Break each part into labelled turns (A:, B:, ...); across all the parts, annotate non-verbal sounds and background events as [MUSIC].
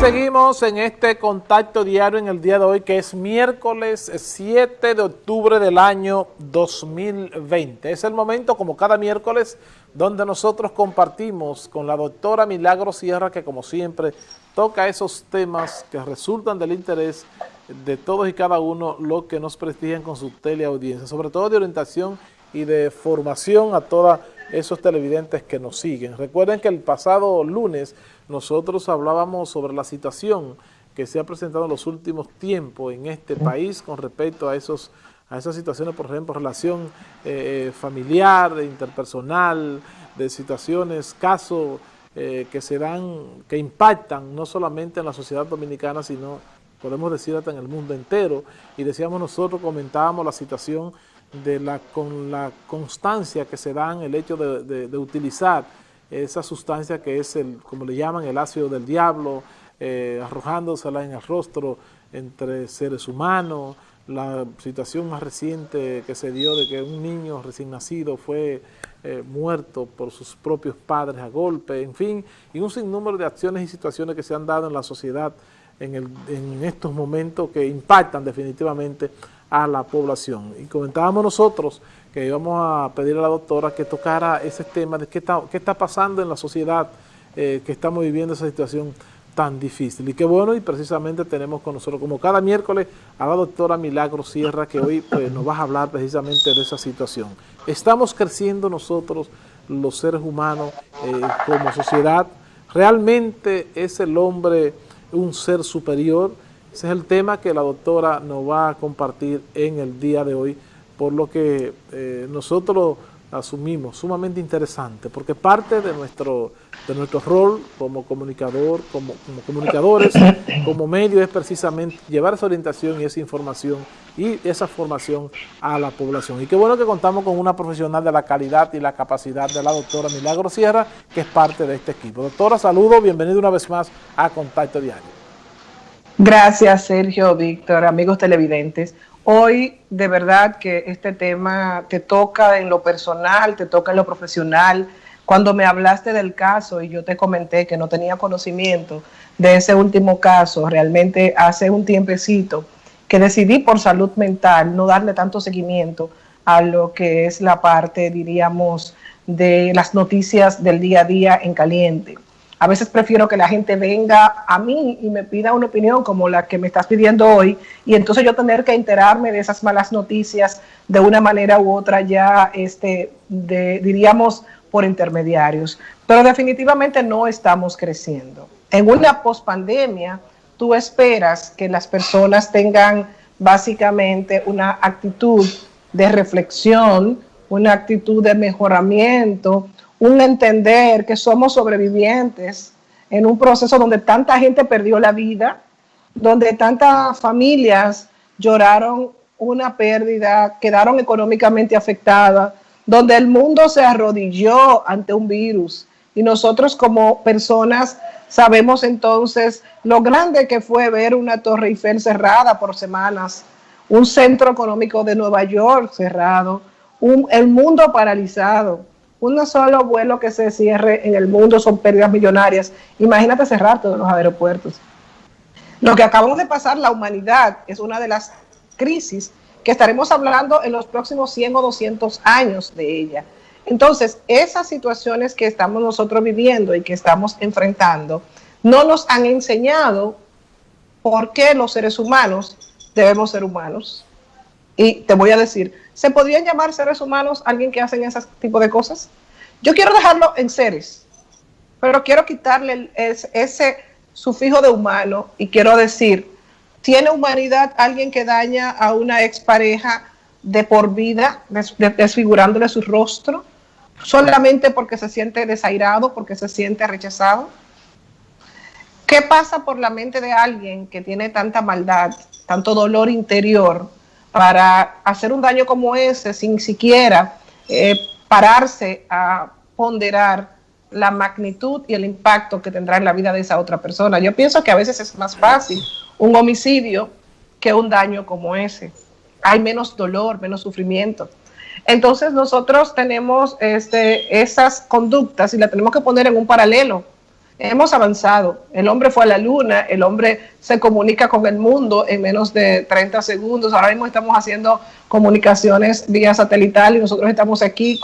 A: seguimos en este contacto diario en el día de hoy, que es miércoles 7 de octubre del año 2020. Es el momento, como cada miércoles, donde nosotros compartimos con la doctora Milagro Sierra, que como siempre toca esos temas que resultan del interés de todos y cada uno, los que nos prestigian con su teleaudiencia, sobre todo de orientación de formación a todos esos televidentes que nos siguen. Recuerden que el pasado lunes nosotros hablábamos sobre la situación que se ha presentado en los últimos tiempos en este país con respecto a esos a esas situaciones, por ejemplo, relación eh, familiar, interpersonal, de situaciones, casos eh, que se dan, que impactan no solamente en la sociedad dominicana, sino podemos decir hasta en el mundo entero. Y decíamos nosotros, comentábamos la situación de la, con la constancia que se dan el hecho de utilizar esa sustancia que es, el como le llaman, el ácido del diablo, eh, arrojándosela en el rostro entre seres humanos, la situación más reciente que se dio de que un niño recién nacido fue eh, muerto por sus propios padres a golpe, en fin, y un sinnúmero de acciones y situaciones que se han dado en la sociedad en, el, en estos momentos que impactan definitivamente a la población. Y comentábamos nosotros que íbamos a pedir a la doctora que tocara ese tema de qué está, qué está pasando en la sociedad eh, que estamos viviendo esa situación tan difícil. Y qué bueno, y precisamente tenemos con nosotros, como cada miércoles, a la doctora Milagro Sierra, que hoy pues, nos va a hablar precisamente de esa situación. Estamos creciendo nosotros, los seres humanos, eh, como sociedad. ¿Realmente es el hombre un ser superior? Ese es el tema que la doctora nos va a compartir en el día de hoy por lo que eh, nosotros asumimos sumamente interesante, porque parte de nuestro, de nuestro rol como comunicador, como, comunicadores, [COUGHS] como medio, es precisamente llevar esa orientación y esa información y esa formación a la población. Y qué bueno que contamos con una profesional de la calidad y la capacidad de la doctora Milagro Sierra, que es parte de este equipo. Doctora, saludo, bienvenido una vez más a Contacto Diario.
B: Gracias, Sergio, Víctor, amigos televidentes. Hoy de verdad que este tema te toca en lo personal, te toca en lo profesional. Cuando me hablaste del caso y yo te comenté que no tenía conocimiento de ese último caso, realmente hace un tiempecito que decidí por salud mental no darle tanto seguimiento a lo que es la parte, diríamos, de las noticias del día a día en caliente. A veces prefiero que la gente venga a mí y me pida una opinión como la que me estás pidiendo hoy y entonces yo tener que enterarme de esas malas noticias de una manera u otra ya, este, de, diríamos, por intermediarios. Pero definitivamente no estamos creciendo. En una pospandemia, tú esperas que las personas tengan básicamente una actitud de reflexión, una actitud de mejoramiento, un entender que somos sobrevivientes en un proceso donde tanta gente perdió la vida, donde tantas familias lloraron una pérdida, quedaron económicamente afectadas, donde el mundo se arrodilló ante un virus. Y nosotros como personas sabemos entonces lo grande que fue ver una Torre Eiffel cerrada por semanas, un centro económico de Nueva York cerrado, el mundo paralizado un solo vuelo que se cierre en el mundo son pérdidas millonarias. Imagínate cerrar todos los aeropuertos. Lo que acabamos de pasar, la humanidad, es una de las crisis que estaremos hablando en los próximos 100 o 200 años de ella. Entonces, esas situaciones que estamos nosotros viviendo y que estamos enfrentando, no nos han enseñado por qué los seres humanos debemos ser humanos. Y te voy a decir, ¿Se podrían llamar seres humanos alguien que hacen ese tipo de cosas? Yo quiero dejarlo en seres, pero quiero quitarle ese, sufijo de humano y quiero decir, ¿tiene humanidad alguien que daña a una expareja de por vida, desfigurándole su rostro, solamente porque se siente desairado, porque se siente rechazado? ¿Qué pasa por la mente de alguien que tiene tanta maldad, tanto dolor interior, para hacer un daño como ese sin siquiera eh, pararse a ponderar la magnitud y el impacto que tendrá en la vida de esa otra persona. Yo pienso que a veces es más fácil un homicidio que un daño como ese. Hay menos dolor, menos sufrimiento. Entonces nosotros tenemos este, esas conductas y las tenemos que poner en un paralelo. Hemos avanzado. El hombre fue a la luna, el hombre se comunica con el mundo en menos de 30 segundos. Ahora mismo estamos haciendo comunicaciones vía satelital y nosotros estamos aquí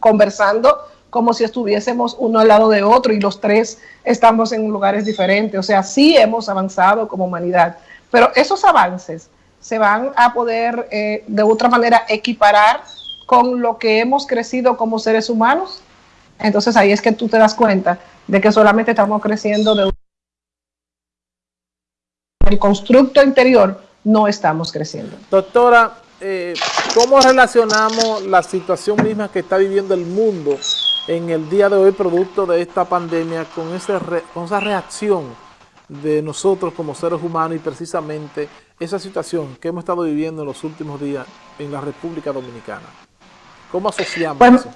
B: conversando como si estuviésemos uno al lado de otro y los tres estamos en lugares diferentes. O sea, sí hemos avanzado como humanidad. Pero esos avances se van a poder eh, de otra manera equiparar con lo que hemos crecido como seres humanos. Entonces ahí es que tú te das cuenta de que solamente estamos creciendo de el constructo interior no estamos creciendo.
A: Doctora, eh, ¿cómo relacionamos la situación misma que está viviendo el mundo en el día de hoy producto de esta pandemia con, ese con esa reacción de nosotros como seres humanos y precisamente esa situación que hemos estado viviendo en los últimos días en la República Dominicana? ¿Cómo asociamos eso?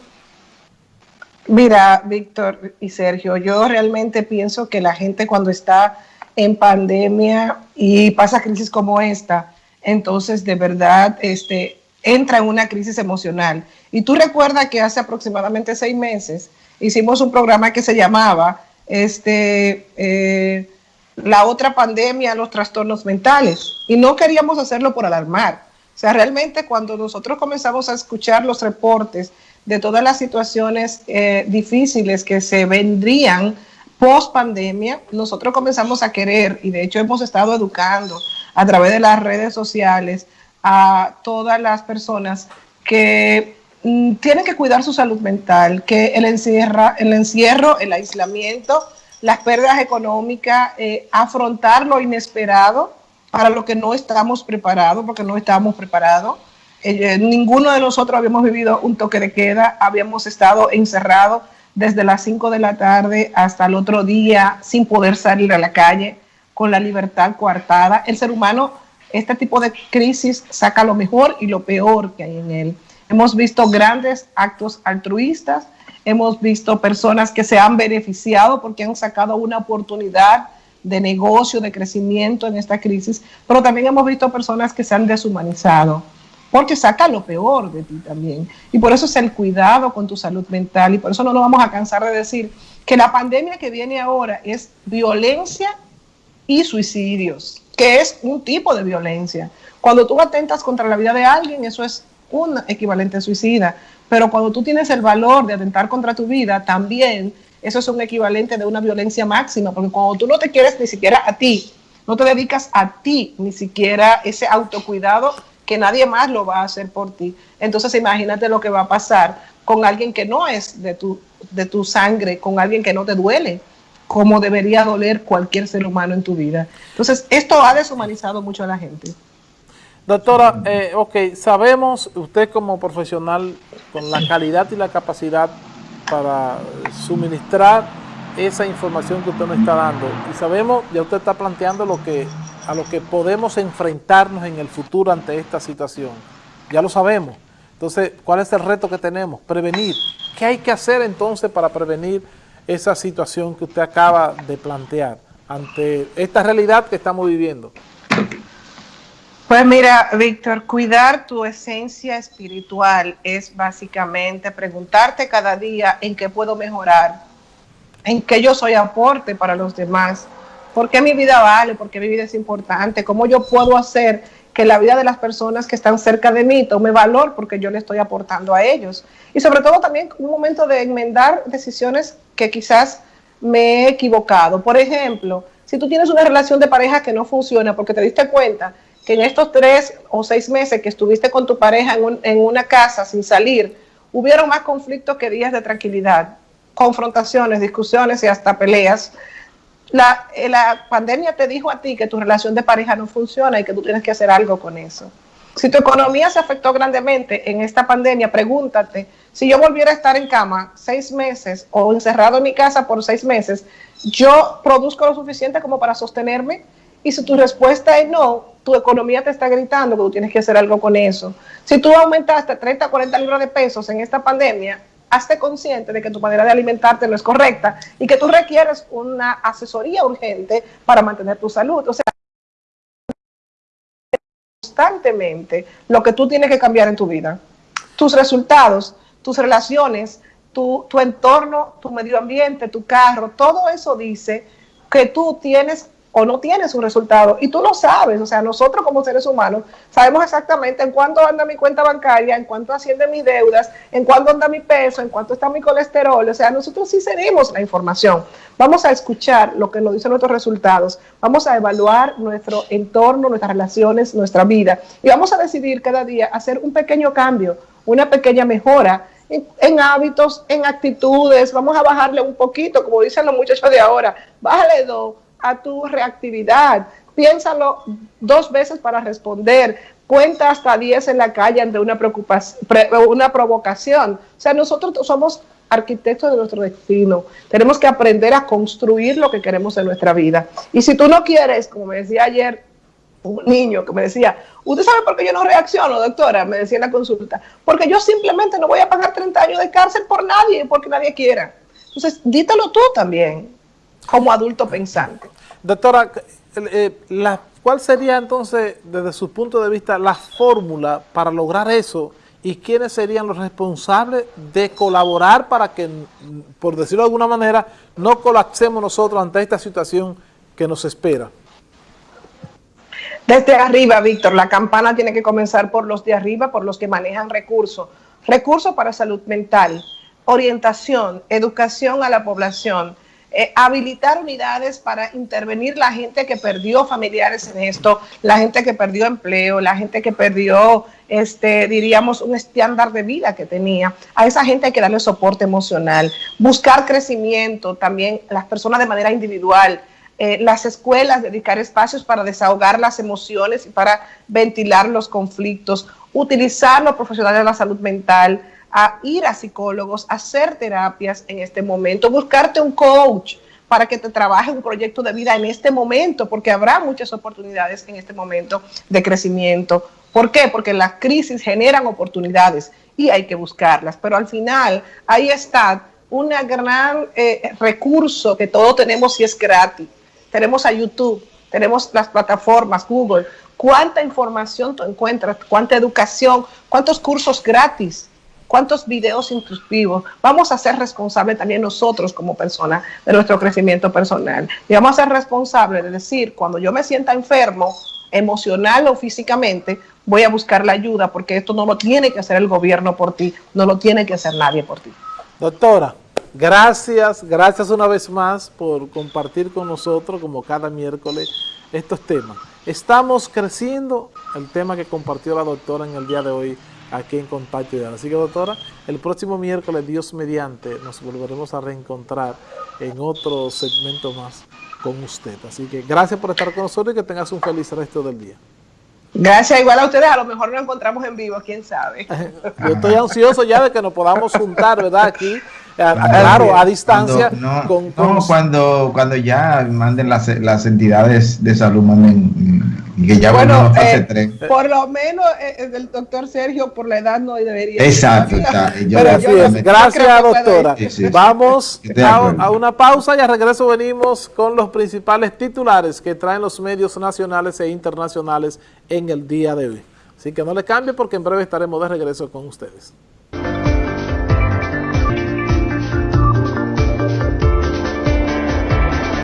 B: Mira, Víctor y Sergio, yo realmente pienso que la gente cuando está en pandemia y pasa crisis como esta, entonces de verdad este, entra en una crisis emocional. Y tú recuerdas que hace aproximadamente seis meses hicimos un programa que se llamaba este, eh, La otra pandemia, los trastornos mentales. Y no queríamos hacerlo por alarmar. O sea, realmente cuando nosotros comenzamos a escuchar los reportes de todas las situaciones eh, difíciles que se vendrían post pandemia, nosotros comenzamos a querer, y de hecho hemos estado educando a través de las redes sociales a todas las personas que mm, tienen que cuidar su salud mental, que el, encierro, el aislamiento, las pérdidas económicas, eh, afrontar lo inesperado para lo que no estamos preparados, porque no estamos preparados, eh, ninguno de nosotros habíamos vivido un toque de queda, habíamos estado encerrados desde las 5 de la tarde hasta el otro día sin poder salir a la calle, con la libertad coartada. El ser humano, este tipo de crisis saca lo mejor y lo peor que hay en él. Hemos visto grandes actos altruistas, hemos visto personas que se han beneficiado porque han sacado una oportunidad de negocio, de crecimiento en esta crisis, pero también hemos visto personas que se han deshumanizado porque saca lo peor de ti también. Y por eso es el cuidado con tu salud mental y por eso no nos vamos a cansar de decir que la pandemia que viene ahora es violencia y suicidios, que es un tipo de violencia. Cuando tú atentas contra la vida de alguien, eso es un equivalente suicida, pero cuando tú tienes el valor de atentar contra tu vida, también eso es un equivalente de una violencia máxima, porque cuando tú no te quieres ni siquiera a ti, no te dedicas a ti ni siquiera ese autocuidado que nadie más lo va a hacer por ti. Entonces imagínate lo que va a pasar con alguien que no es de tu, de tu sangre, con alguien que no te duele, como debería doler cualquier ser humano en tu vida. Entonces esto ha deshumanizado mucho a la gente.
A: Doctora, eh, ok, sabemos usted como profesional con la calidad y la capacidad para suministrar esa información que usted nos está dando y sabemos, ya usted está planteando lo que a lo que podemos enfrentarnos en el futuro ante esta situación. Ya lo sabemos. Entonces, ¿cuál es el reto que tenemos? Prevenir. ¿Qué hay que hacer entonces para prevenir esa situación que usted acaba de plantear ante esta realidad que estamos viviendo?
B: Pues mira, Víctor, cuidar tu esencia espiritual es básicamente preguntarte cada día en qué puedo mejorar, en qué yo soy aporte para los demás, ¿Por qué mi vida vale? ¿Por qué mi vida es importante? ¿Cómo yo puedo hacer que la vida de las personas que están cerca de mí tome valor porque yo le estoy aportando a ellos? Y sobre todo también un momento de enmendar decisiones que quizás me he equivocado. Por ejemplo, si tú tienes una relación de pareja que no funciona porque te diste cuenta que en estos tres o seis meses que estuviste con tu pareja en, en una casa sin salir, hubieron más conflictos que días de tranquilidad, confrontaciones, discusiones y hasta peleas, la, eh, la, pandemia te dijo a ti que tu relación de pareja no funciona y que tú tienes que hacer algo con eso. Si tu economía se afectó grandemente en esta pandemia, pregúntate, si yo volviera a estar en cama seis meses o encerrado en mi casa por seis meses, ¿yo produzco lo suficiente como para sostenerme? Y si tu respuesta es no, tu economía te está gritando que tú tienes que hacer algo con eso. Si tú aumentaste 30, 40 libras de pesos en esta pandemia, hazte consciente de que tu manera de alimentarte no es correcta y que tú requieres una asesoría urgente para mantener tu salud. O sea, constantemente lo que tú tienes que cambiar en tu vida. Tus resultados, tus relaciones, tu, tu entorno, tu medio ambiente, tu carro, todo eso dice que tú tienes o no tienes un resultado. Y tú lo sabes, o sea, nosotros como seres humanos sabemos exactamente en cuánto anda mi cuenta bancaria, en cuánto asciende mis deudas, en cuánto anda mi peso, en cuánto está mi colesterol. O sea, nosotros sí tenemos la información. Vamos a escuchar lo que nos dicen nuestros resultados, vamos a evaluar nuestro entorno, nuestras relaciones, nuestra vida y vamos a decidir cada día hacer un pequeño cambio, una pequeña mejora en, hábitos, en actitudes, vamos a bajarle un poquito, como dicen los muchachos de ahora, bájale dos, a tu reactividad. Piénsalo dos veces para responder. Cuenta hasta 10 en la calle ante una, una provocación. O sea, nosotros somos arquitectos de nuestro destino. Tenemos que aprender a construir lo que queremos en nuestra vida. Y si tú no quieres, como me decía ayer un niño que me decía, ¿usted sabe por qué yo no reacciono, doctora? Me decía en la consulta. Porque yo simplemente no voy a pagar 30 años de cárcel por nadie, porque nadie quiera. Entonces, dítelo tú también como adulto pensante.
A: Doctora, eh, la, ¿cuál sería entonces, desde su punto de vista, la fórmula para lograr eso y quiénes serían los responsables de colaborar para que, por decirlo de alguna manera, no colapsemos nosotros ante esta situación que nos espera?
B: Desde arriba, Víctor, la campana tiene que comenzar por los de arriba, por los que manejan recursos. Recursos para salud mental, orientación, educación a la población, eh, habilitar unidades para intervenir la gente que perdió familiares en esto, la gente que perdió empleo, la gente que perdió, este, diríamos, un estándar de vida que tenía. A esa gente hay que darle soporte emocional, buscar crecimiento, también las personas de manera individual, eh, las escuelas, dedicar espacios para desahogar las emociones y para ventilar los conflictos, utilizar los profesionales de la salud mental, a ir a psicólogos, a hacer terapias en este momento, buscarte un coach para que te trabaje un proyecto de vida en este momento, porque habrá muchas oportunidades en este momento de crecimiento. ¿Por qué? Porque las crisis generan oportunidades y hay que buscarlas, pero al final ahí está un gran eh, recurso que todos tenemos y es gratis. Tenemos a YouTube, tenemos las plataformas, Google. ¿Cuánta información tú encuentras? ¿Cuánta educación? ¿Cuántos cursos gratis? Cuántos videos instructivos. Vamos a ser responsables también nosotros como personas de nuestro crecimiento personal. Y vamos a ser responsables de decir, cuando yo me sienta enfermo, emocional o físicamente, voy a buscar la ayuda porque esto no lo tiene que hacer el gobierno por ti, no lo tiene que hacer nadie por ti.
A: Doctora, gracias, gracias una vez más por compartir con nosotros, como cada miércoles, estos temas. Estamos creciendo, el tema que compartió la doctora en el día de hoy, aquí en Contacto Ideal. Así que doctora, el próximo miércoles, Dios mediante, nos volveremos a reencontrar en otro segmento más con usted. Así que gracias por estar con nosotros y que tengas un feliz resto del día.
B: Gracias, igual a ustedes, a lo mejor nos encontramos en vivo, quién sabe. [LAUGHS]
A: Yo estoy ansioso ya de que nos podamos juntar, ¿verdad? Aquí claro, a distancia.
C: Cuando, no, cuando, cuando ya manden las, las entidades de salud, manden y que ya
B: bueno, fase eh, Por lo menos eh, eh, el doctor Sergio, por la edad no debería.
C: Exacto,
A: Gracias, doctora. Vamos a, a, una pausa y a regreso venimos con los principales titulares que traen los medios nacionales e internacionales en el día de hoy. Así que no le cambie porque en breve estaremos de regreso con ustedes.